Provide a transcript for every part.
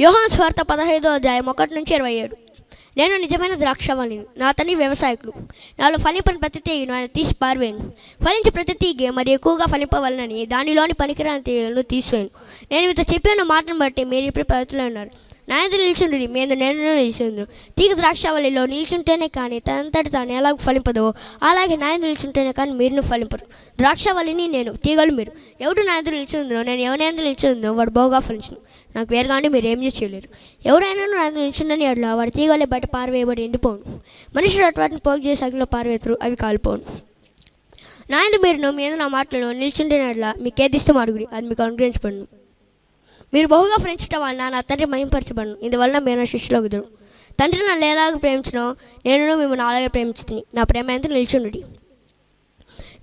యోహాన్ స్వార్థ పదహైదో అధ్యాయం ఒకటి నుంచి ఇరవై ఏడు. నేను నిజమైన ద్రాక్షవల్లిని నా తని వ్యవసాయకుడు. నాలో ఫలింపని ప్రతి తీగను ఆయన తీసి పారవేను ఫలించి ప్రతి తీగ మరి ఎక్కువగా ఫలింపవలనని దానిలోని పనికిరాని తీగలను తీసివేను నేను మీతో చెప్పిన మాటను బట్టి మీరు ఇప్పుడు పద్ధతిలో ఉన్నారు నా ఎదురు నిల్చుండి మీద నేను నిలిచిండు. తీగ ద్రాక్షావళిలో నిల్చుంటేనే కానీ తనంతటి తాను ఎలా ఫలింపదో. అలాగే నా నిల్చుంటేనే కానీ మీరును ఫలింపరు. ద్రాక్షావళిని నేను తీగలు మీరు. ఎవడు నా ఎదురు నిల్చుందో నేను ఎవరి ఎదురు నిల్చుందో వాడు బాగా ఫలించను. నాకు వేరుగానే మీరు ఏం చేయలేరు. ఎవరైనా నా నిల్చుండని అట్లా వాడి తీగలే బయట పారవేయబడి ఎండిపోను. మనుషులు అటువంటి పోగు చేసి అగ్నిలో పారవేతురు అవి కాలిపోను. నాయన మీరును మీద నా మాటలను నిల్చుంటేనట్లా మీకు ఏది ఇష్టం అడుగుడి అది మీకు అనుగ్రహించబడను. మీరు బహుగా ఫ్రెండ్షిప్ వలన నా తండ్రి మహింపరచబడను. ఇందువలన మీరు నా శిష్యులు కుదరు తండ్రి నన్ను ఎలాగ ప్రేమించను నేను మిమ్మల్ని అలాగే ప్రేమించుతుంది నా ప్రేమ ఎంత నిల్చుండి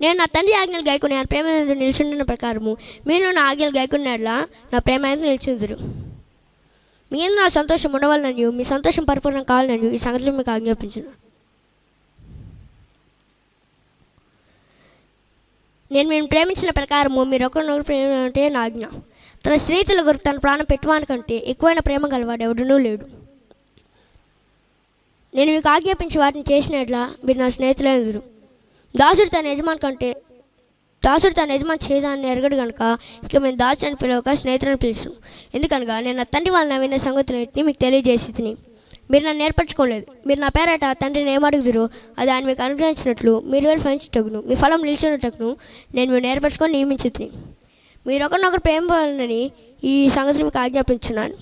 నేను నా తండ్రి ఆజ్ఞలు గాయకుని నా ప్రేమ ఎంత నిల్చుండిన ప్రకారము మీరు నా ఆజ్ఞలు గాయకున్నట్లా నా ప్రేమ ఎంత నిల్చుందురు. మీ నా సంతోషం ఉండవాలని మీ సంతోషం పరిపూర్ణం కావాలని ఈ సంగతులు మీకు ఆజ్ఞాపించను. నేను మేము ప్రేమించిన ప్రకారము మీరు ఒకరినొకరు ప్రేమ అంటే నా ఆజ్ఞ. తన స్నేహితుల కొరకు తన ప్రాణం పెట్టువానికంటే ఎక్కువైన ప్రేమ గలవాడు ఎవడనూ లేడు. నేను మీకు ఆజ్ఞాపించి వాటిని చేసినట్లా మీరు నా స్నేహితులే ఎదురు దాసుడు తన యజమాని కంటే దాసుడు తన యజమాని చేయదాన్ని ఎరగడు కనుక ఇక మేము దాసుని పిలవక స్నేహితులను పిలుచు ఎందుకనగా నేను నా తండ్రి వాళ్ళని విన్న సంగతులన్నింటినీ మీకు తెలియజేసి తిని మీరు నన్ను నేర్పరచుకోలేదు మీరు నా పేరట తండ్రిని ఏమడుగుదురు అది ఆయన మీకు అనుగ్రహించినట్లు మీరు వెళ్ళి ఫలించటకును మీ ఫలం నిలిచినట్టును నేను మీరు నేర్పరచుకొని నియమించుతుంది తిని మీరు ఒకరినొకరు ప్రేమని ఈ సంగతి మీకు ఆజ్ఞాపించున్నాను.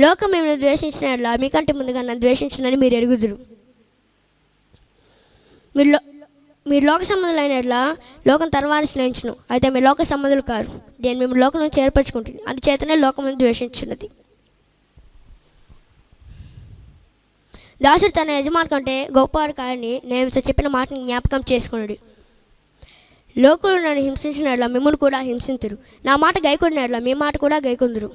లోకం మేము ద్వేషించిన మీకంటే ముందుగా నన్ను ద్వేషించినని మీరు ఎరుగుదురు. మీరు మీరు లోక సంబంధులైనట్లా లోకం తర్వాత స్నేహించును అయితే మీ లోక సంబంధులు కారు. నేను మేము లోకం నుంచి ఏర్పరచుకుంటుంది అందుచేతనే లోకం ద్వేషించినది దాసుడు తన యజమాని కంటే గొప్పవాడు కాదని నేను చెప్పిన మాటని జ్ఞాపకం చేసుకున్నాడు లోకులు నన్ను హింసించినట్ల మిమ్మల్ని కూడా హింసింతురు. నా మాట గైకొన్నట్ల మీ మాట కూడా గైకొందురు.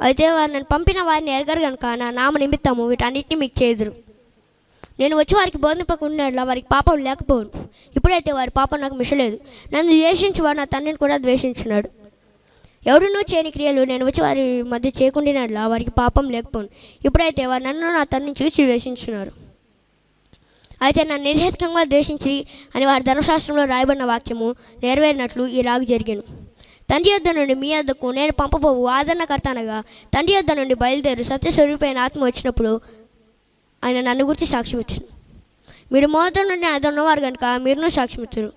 అయితే వారు నన్ను పంపిన వారిని ఎరగరు కనుక నా నామ నిమిత్తము వీటన్నిటిని మీకు చేదురు. నేను వచ్చి వారికి బోధింపకుండా వారికి పాపం లేకపోను. ఇప్పుడైతే వారి పాపం నాకు మిషలేదు నన్ను ద్వేషించి వాడు నా తండ్రిని కూడా ద్వేషించినాడు ఎవరినో చేయని క్రియలు నేను వచ్చి వారి మధ్య చేయకుండినట్లా వారికి పాపం లేకపోను. ఇప్పుడైతే వారు నన్ను నా తనని చూసి ద్వేషించున్నారు. అయితే నన్ను నిర్హేతుకంగా ద్వేషించి అని వారి ధర్మశాస్త్రంలో రాయబడిన వాక్యము నెరవేరినట్లు ఈ రాగు జరిగాను. తండ్రి యొద్ద నుండి మీ యొద్దకు నేను పంపబోవు ఆదరణకర్త అనగా తండ్రి యొద్ద నుండి బయలుదేరు సత్యస్వరూపైన ఆత్మ వచ్చినప్పుడు ఆయన నన్ను గురించి సాక్ష్యం ఇచ్చింది మీరు మొదటి నుండి అది ఉన్నవారు కనుక మీరును సాక్ష్యం ఇచ్చారు